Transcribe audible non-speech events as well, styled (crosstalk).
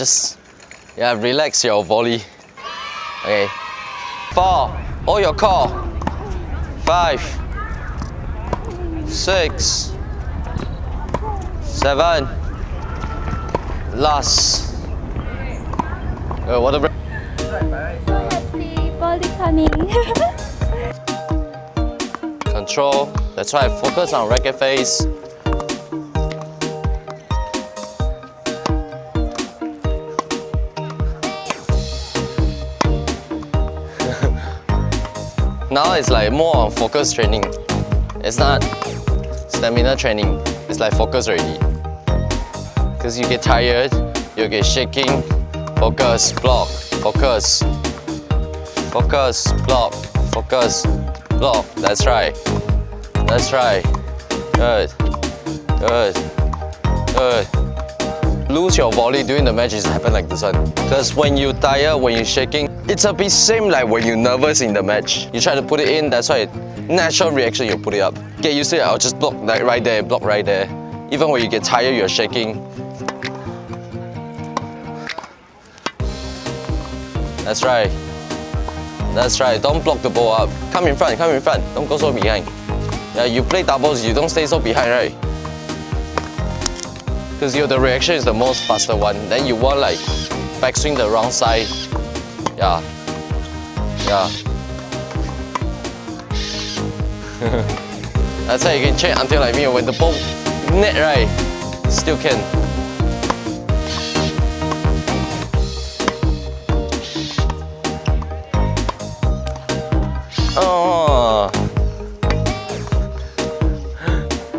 just yeah, relax your volley. Okay. Four. Hold your core. Five. Six. Seven. Last. Oh, what a happy body coming. (laughs) control. That's right, focus on racket face. Now it's like more on focus training. It's not stamina training. It's like focus already. Because you get tired, you get shaking. Focus, block, focus. Focus, block, focus, block. That's right. That's right. Good. Good. Good. Lose your volley during the match is happen like this one. Because when you tire, when you're shaking, it's a bit same like when you're nervous in the match. You try to put it in, that's why natural reaction you put it up. Get used to it, I'll just block like right there, block right there. Even when you get tired, you're shaking. That's right. That's right, don't block the ball up. Come in front, come in front, don't go so behind. Yeah, you play doubles, you don't stay so behind, right? Because your the reaction is the most faster one. Then you want like backswing the wrong side. Yeah. Yeah. (laughs) That's how you can check until like me when the ball net right. Still can. Oh.